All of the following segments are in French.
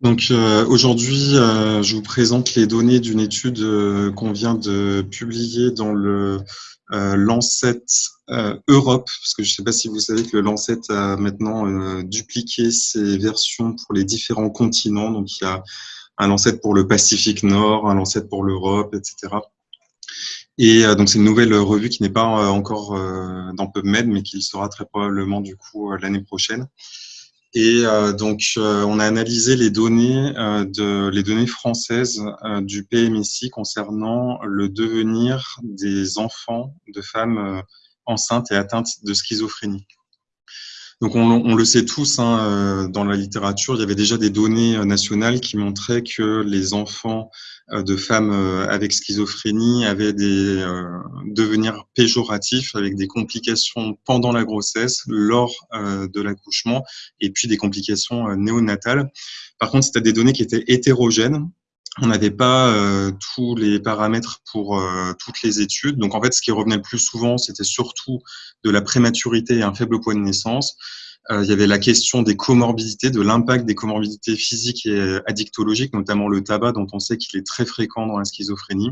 Donc euh, aujourd'hui, euh, je vous présente les données d'une étude euh, qu'on vient de publier dans le Lancet Europe, parce que je ne sais pas si vous savez que le Lancet a maintenant dupliqué ses versions pour les différents continents. Donc il y a un Lancet pour le Pacifique Nord, un Lancet pour l'Europe, etc. Et donc c'est une nouvelle revue qui n'est pas encore dans PubMed, mais qui sera très probablement du coup l'année prochaine. Et euh, donc, euh, on a analysé les données, euh, de, les données françaises du PMSI concernant le devenir des enfants de femmes enceintes et atteintes de schizophrénie. Donc on, on, le sait tous, hein, dans la littérature, il y avait déjà des données nationales qui montraient que les enfants euh, de femmes euh, avec schizophrénie avaient des euh, devenirs péjoratifs avec des complications pendant la grossesse, lors de l'accouchement et puis des complications néonatales. Par contre, c'était des données qui étaient hétérogènes. On n'avait pas tous les paramètres pour toutes les études. Donc en fait, ce qui revenait le plus souvent, c'était surtout de la prématurité et un faible poids de naissance. Euh, il y avait la question des comorbidités, de l'impact des comorbidités physiques et addictologiques, notamment le tabac, dont on sait qu'il est très fréquent dans la schizophrénie.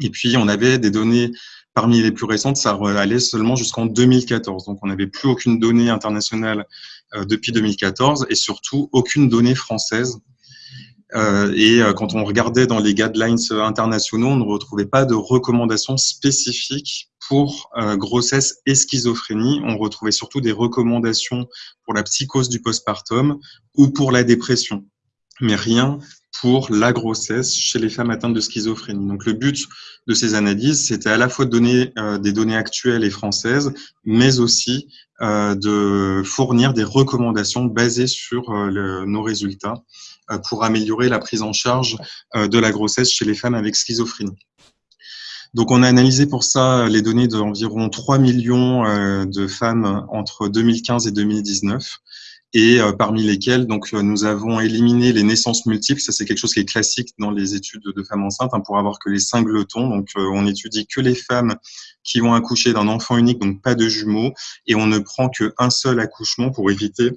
Et puis, on avait des données parmi les plus récentes, ça allait seulement jusqu'en 2014. Donc, on n'avait plus aucune donnée internationale euh, depuis 2014 et surtout aucune donnée française. Euh, et quand on regardait dans les guidelines internationaux, on ne retrouvait pas de recommandations spécifiques pour euh, grossesse et schizophrénie. On retrouvait surtout des recommandations pour la psychose du postpartum ou pour la dépression, mais rien pour la grossesse chez les femmes atteintes de schizophrénie. Donc le but de ces analyses, c'était à la fois de donner euh, des données actuelles et françaises, mais aussi euh, de fournir des recommandations basées sur nos résultats pour améliorer la prise en charge de la grossesse chez les femmes avec schizophrénie. Donc, on a analysé pour ça les données d'environ 3 millions euh, de femmes entre 2015 et 2019 et euh, parmi lesquelles donc euh, nous avons éliminé les naissances multiples. Ça, c'est quelque chose qui est classique dans les études de femmes enceintes hein, pour avoir que les singletons. Donc, on étudie que les femmes qui vont accoucher d'un enfant unique, donc pas de jumeaux, et on ne prend qu'un seul accouchement pour éviter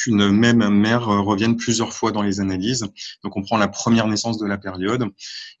qu'une même mère euh, revienne plusieurs fois dans les analyses. Donc, on prend la première naissance de la période.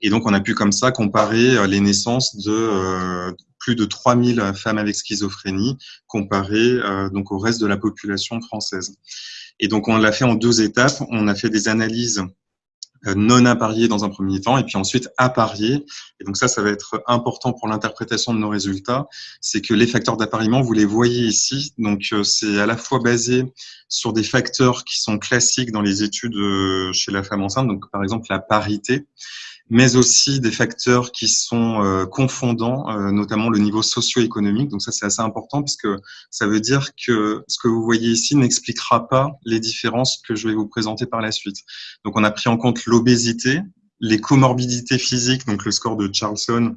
Et donc, on a pu comme ça comparer euh, les naissances de euh, plus de 3000 femmes avec schizophrénie comparées donc au reste de la population française. Et donc, on l'a fait en deux étapes. On a fait des analyses non appariés dans un premier temps, et puis ensuite appariés. Et donc ça, ça va être important pour l'interprétation de nos résultats, c'est que les facteurs d'appariement, vous les voyez ici. Donc euh, c'est à la fois basé sur des facteurs qui sont classiques dans les études euh, chez la femme enceinte, donc par exemple la parité, mais aussi des facteurs qui sont euh, confondants, euh, notamment le niveau socio-économique. Donc ça, c'est assez important parce que ça veut dire que ce que vous voyez ici n'expliquera pas les différences que je vais vous présenter par la suite. Donc on a pris en compte l'obésité, les comorbidités physiques, donc le score de Charlson,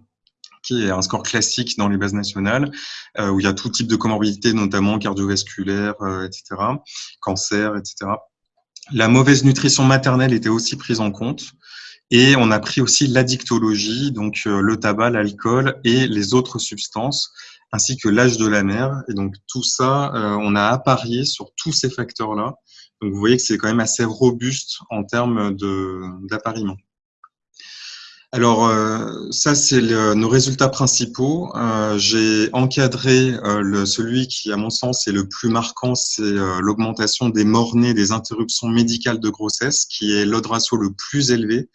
qui est un score classique dans les bases nationales, euh, où il y a tout type de comorbidités, notamment cardiovasculaires, etc., cancer, etc. La mauvaise nutrition maternelle était aussi prise en compte. Et on a pris aussi l'addictologie, donc euh, le tabac, l'alcool et les autres substances, ainsi que l'âge de la mère. Et donc tout ça, euh, on a apparié sur tous ces facteurs-là. Donc vous voyez que c'est quand même assez robuste en termes d'appariement. Alors euh, ça, c'est nos résultats principaux. J'ai encadré celui qui, à mon sens, est le plus marquant, c'est l'augmentation des morts-nés, des interruptions médicales de grossesse, qui est ratio le plus élevé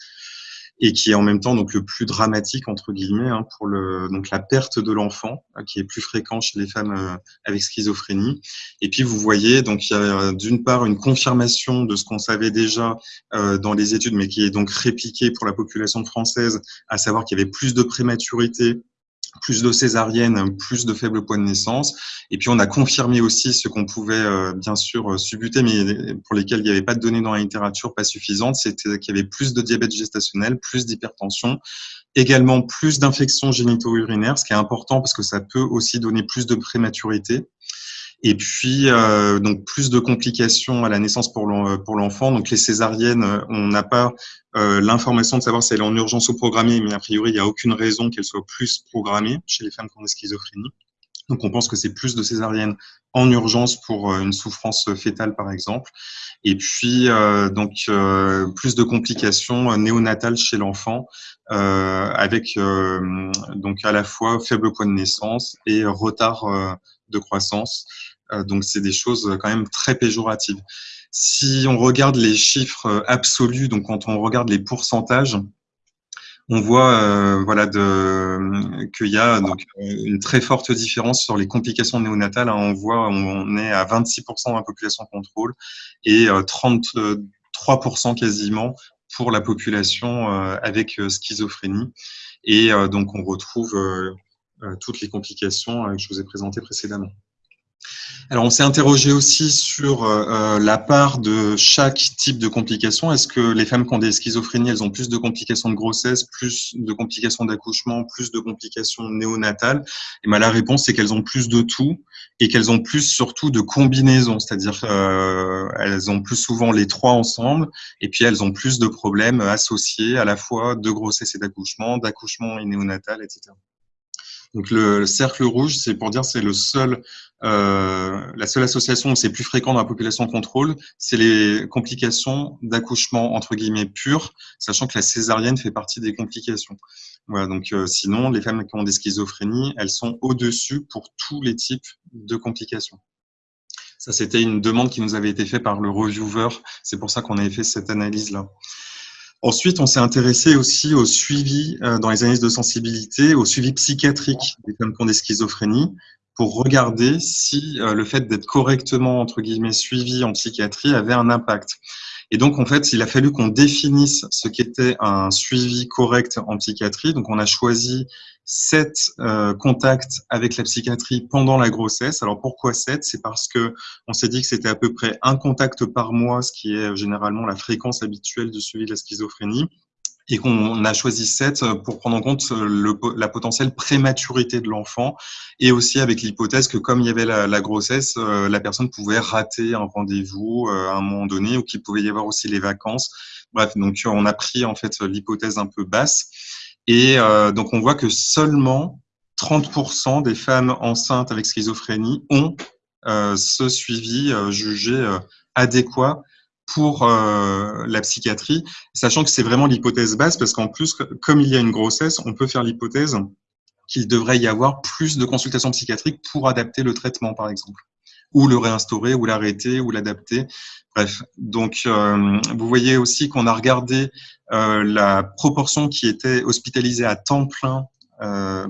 et qui est en même temps donc le plus dramatique entre guillemets hein, pour le donc la perte de l'enfant hein, qui est plus fréquent chez les femmes euh, avec schizophrénie. Et puis vous voyez donc il y a euh, d'une part une confirmation de ce qu'on savait déjà euh, dans les études mais qui est donc répliqué pour la population française à savoir qu'il y avait plus de prématurité plus de césariennes, plus de faible poids de naissance. Et puis on a confirmé aussi ce qu'on pouvait euh, bien sûr euh, subuter, mais pour lesquels il n'y avait pas de données dans la littérature pas suffisantes, c'était qu'il y avait plus de diabète gestationnel, plus d'hypertension, également plus d'infections génito-urinaires, ce qui est important parce que ça peut aussi donner plus de prématurité. Et puis, euh, donc plus de complications à la naissance pour l'enfant. Donc les césariennes, on n'a pas euh, l'information de savoir si elle est en urgence ou programmée, mais a priori, il n'y a aucune raison qu'elle soit plus programmée chez les femmes qui ont des schizophrénie. Donc, on pense que c'est plus de césariennes en urgence pour une souffrance fétale, par exemple. Et puis, donc, plus de complications néonatales chez l'enfant, avec donc à la fois faible poids de naissance et retard de croissance. donc, c'est des choses quand même très péjoratives. Si on regarde les chiffres absolus, donc quand on regarde les pourcentages, on voit euh, voilà qu'il y a donc une très forte différence sur les complications néonatales. Hein. On voit on est à 26% de la population contrôle et 33% euh, quasiment pour la population euh, avec schizophrénie. Et donc on retrouve toutes les complications que je vous ai présentées précédemment. Alors, on s'est interrogé aussi sur euh, euh, la part de chaque type de complications. Est-ce que les femmes qui ont des schizophrénies, elles ont plus de complications de grossesse, plus de complications d'accouchement, plus de complications néonatales? Et ben, la réponse, c'est qu'elles ont plus de tout et qu'elles ont plus surtout de combinaisons, c'est-à-dire euh, elles ont plus souvent les trois ensemble et puis elles ont plus de problèmes associés à la fois de grossesse et d'accouchement, d'accouchement et néonatal, etc. Donc le, cercle rouge, c'est pour dire c'est le seul, euh, la seule association où c'est plus fréquent dans la population contrôle, c'est les complications d'accouchement entre guillemets pures, sachant que la césarienne fait partie des complications. Voilà, donc euh, sinon, les femmes qui ont des schizophrénies, elles sont au-dessus pour tous les types de complications. Ça, c'était une demande qui nous avait été faite par le reviewer. C'est pour ça qu'on avait fait cette analyse-là. Ensuite, on s'est intéressé aussi au suivi euh, dans les analyses de sensibilité, au suivi psychiatrique des femmes des schizophrénies, pour regarder si euh, le fait d'être correctement entre guillemets suivi en psychiatrie avait un impact. Et donc, en fait, il a fallu qu'on définisse ce qu'était un suivi correct en psychiatrie. Donc, on a choisi sept euh, contacts avec la psychiatrie pendant la grossesse. Alors, pourquoi sept? C'est parce que on s'est dit que c'était à peu près un contact par mois, ce qui est généralement la fréquence habituelle de suivi de la schizophrénie et qu'on a choisi 7 pour prendre en compte le, la potentielle prématurité de l'enfant et aussi avec l'hypothèse que comme il y avait la, la grossesse, euh, la personne pouvait rater un rendez-vous euh, à un moment donné ou qu'il pouvait y avoir aussi les vacances. Bref, donc on a pris en fait l'hypothèse un peu basse et euh, donc on voit que seulement 30% des femmes enceintes avec schizophrénie ont ce suivi jugé adéquat pour euh, la psychiatrie, sachant que c'est vraiment l'hypothèse basse, parce qu'en plus, comme il y a une grossesse, on peut faire l'hypothèse qu'il devrait y avoir plus de consultations psychiatriques pour adapter le traitement, par exemple, ou le réinstaurer, ou l'arrêter, ou l'adapter. Bref, donc euh, vous voyez aussi qu'on a regardé euh, la proportion qui était hospitalisée à temps plein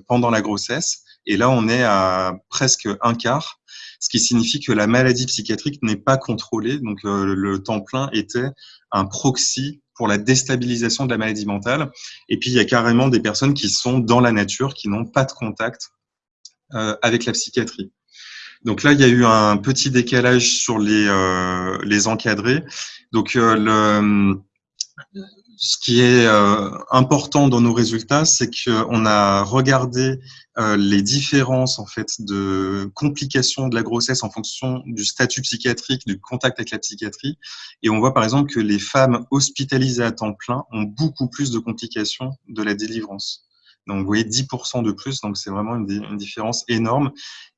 pendant la grossesse, et là on est à presque un quart ce qui signifie que la maladie psychiatrique n'est pas contrôlée. Donc euh, le temps plein était un proxy pour la déstabilisation de la maladie mentale. Et puis il y a carrément des personnes qui sont dans la nature, qui n'ont pas de contact euh, avec la psychiatrie. Donc là, il y a eu un petit décalage sur les, euh, les encadrés. Donc le, ce qui est euh, important dans nos résultats, c'est qu'on a regardé euh, les différences en fait de complications de la grossesse en fonction du statut psychiatrique, du contact avec la psychiatrie, et on voit par exemple que les femmes hospitalisées à temps plein ont beaucoup plus de complications de la délivrance. Donc, vous voyez 10% de plus, donc c'est vraiment une, différence énorme.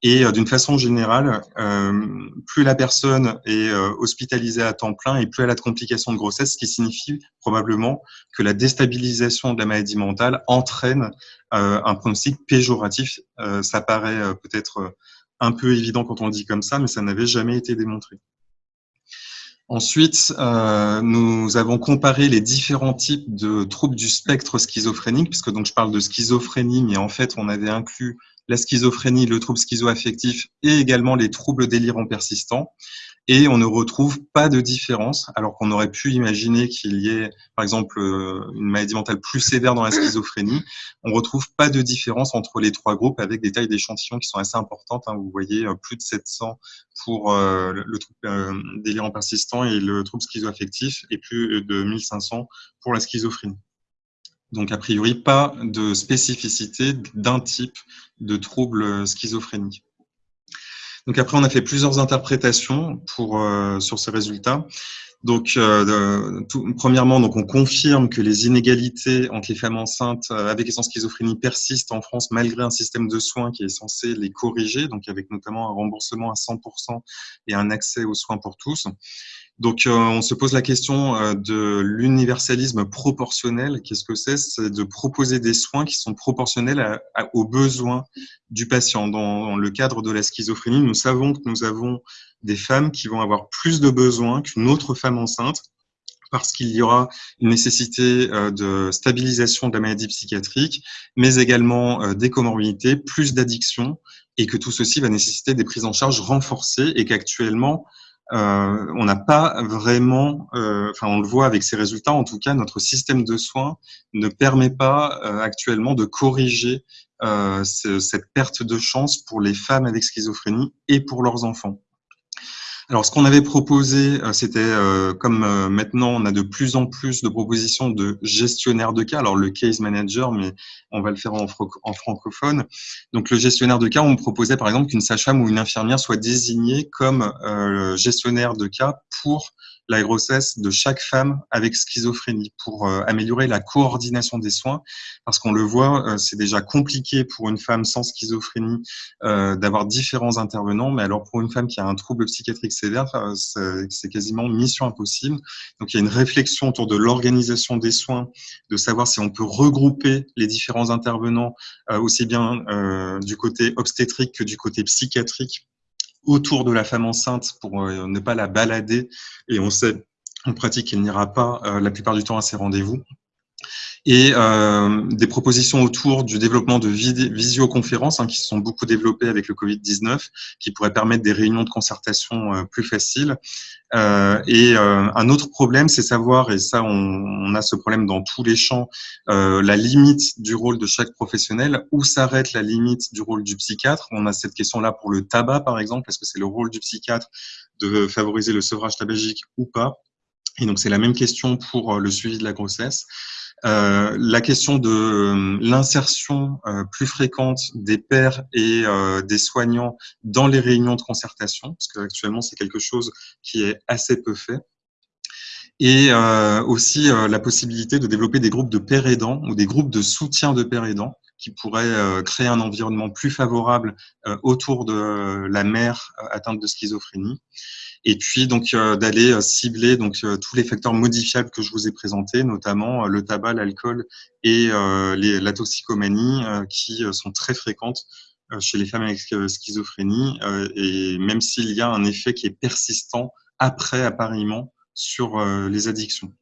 Et euh, d'une façon générale, euh, plus la personne est euh, hospitalisée à temps plein et plus elle a de complications de grossesse, ce qui signifie probablement que la déstabilisation de la maladie mentale entraîne un pronostic péjoratif. ça paraît peut-être un peu évident quand on le dit comme ça, mais ça n'avait jamais été démontré. Ensuite, euh, nous avons comparé les différents types de troubles du spectre schizophrénique, puisque donc je parle de schizophrénie, mais en fait on avait inclus la schizophrénie, le trouble schizoaffectif et également les troubles délirants persistants et on ne retrouve pas de différence, alors qu'on aurait pu imaginer qu'il y ait, par exemple, euh, une maladie mentale plus sévère dans la schizophrénie. On retrouve pas de différence entre les trois groupes avec des tailles d'échantillons qui sont assez importantes. Hein. Vous voyez, euh, plus de 700 pour euh, le trouble délirant persistant et le trouble schizoaffectif, et plus de 1500 pour la schizophrénie. Donc, a priori, pas de spécificité d'un type de trouble schizophrénique. Donc après, on a fait plusieurs interprétations pour, euh, sur ces résultats. Donc, euh, premièrement, donc on confirme que les inégalités entre les femmes enceintes euh, avec et sans schizophrénie persistent en France malgré un système de soins qui est censé les corriger, donc avec notamment un remboursement à 100% et un accès aux soins pour tous. Donc, euh, on se pose la question euh, de l'universalisme proportionnel. Qu'est-ce que c'est? C'est de proposer des soins qui sont proportionnels aux besoins du patient. Dans, le cadre de la schizophrénie, nous savons que nous avons des femmes qui vont avoir plus de besoins qu'une autre femme enceinte parce qu'il y aura une nécessité euh, de stabilisation de la maladie psychiatrique, mais également des comorbidités, plus d'addictions, et que tout ceci va nécessiter des prises en charge renforcées et qu'actuellement, euh, on n'a pas vraiment, euh, enfin on le voit avec ces résultats, en tout cas notre système de soins ne permet pas euh, actuellement de corriger cette perte de chance pour les femmes avec schizophrénie et pour leurs enfants. Alors, ce qu'on avait proposé, euh, c'était euh, comme euh, maintenant on a de plus en plus de propositions de gestionnaires de cas. Alors, le case manager, mais on va le faire en, en francophone. Donc, le gestionnaire de cas, on proposait par exemple qu'une sage-femme ou une infirmière soit désignée comme gestionnaire de cas pour la grossesse de chaque femme avec schizophrénie pour euh, améliorer la coordination des soins. Parce qu'on le voit, euh, c'est déjà compliqué pour une femme sans schizophrénie euh, d'avoir différents intervenants, mais alors pour une femme qui a un trouble psychiatrique sévère, c'est quasiment mission impossible. Donc il y a une réflexion autour de l'organisation des soins, de savoir si on peut regrouper les différents intervenants aussi bien du côté obstétrique que du côté psychiatrique autour de la femme enceinte pour euh, ne pas la balader. Et on sait en pratique qu'elle n'ira pas euh, la plupart du temps à ses rendez-vous et euh, des propositions autour du développement de visioconférences hein, qui se sont beaucoup développées avec le Covid-19, qui pourraient permettre des réunions de concertation euh, plus faciles. Euh, et euh, un autre problème, c'est savoir, et ça on, on, a ce problème dans tous les champs, euh, la limite du rôle de chaque professionnel, où s'arrête la limite du rôle du psychiatre? On a cette question-là pour le tabac, par exemple, est-ce que c'est le rôle du psychiatre de favoriser le sevrage tabagique ou pas et donc, c'est la même question pour le suivi de la grossesse. Euh, la question de euh, l'insertion euh, plus fréquente des pères et des soignants dans les réunions de concertation, parce qu'actuellement c'est quelque chose qui est assez peu fait. Et aussi la possibilité de développer des groupes de pères aidants ou des groupes de soutien de pères aidants qui pourraient créer un environnement plus favorable autour de la mère atteinte de schizophrénie et puis donc euh, d'aller euh, cibler donc euh, tous les facteurs modifiables que je vous ai présentés, notamment le tabac, l'alcool et la toxicomanie, qui sont très fréquentes chez les femmes avec schizophrénie, et même s'il y a un effet qui est persistant après appariement sur les addictions.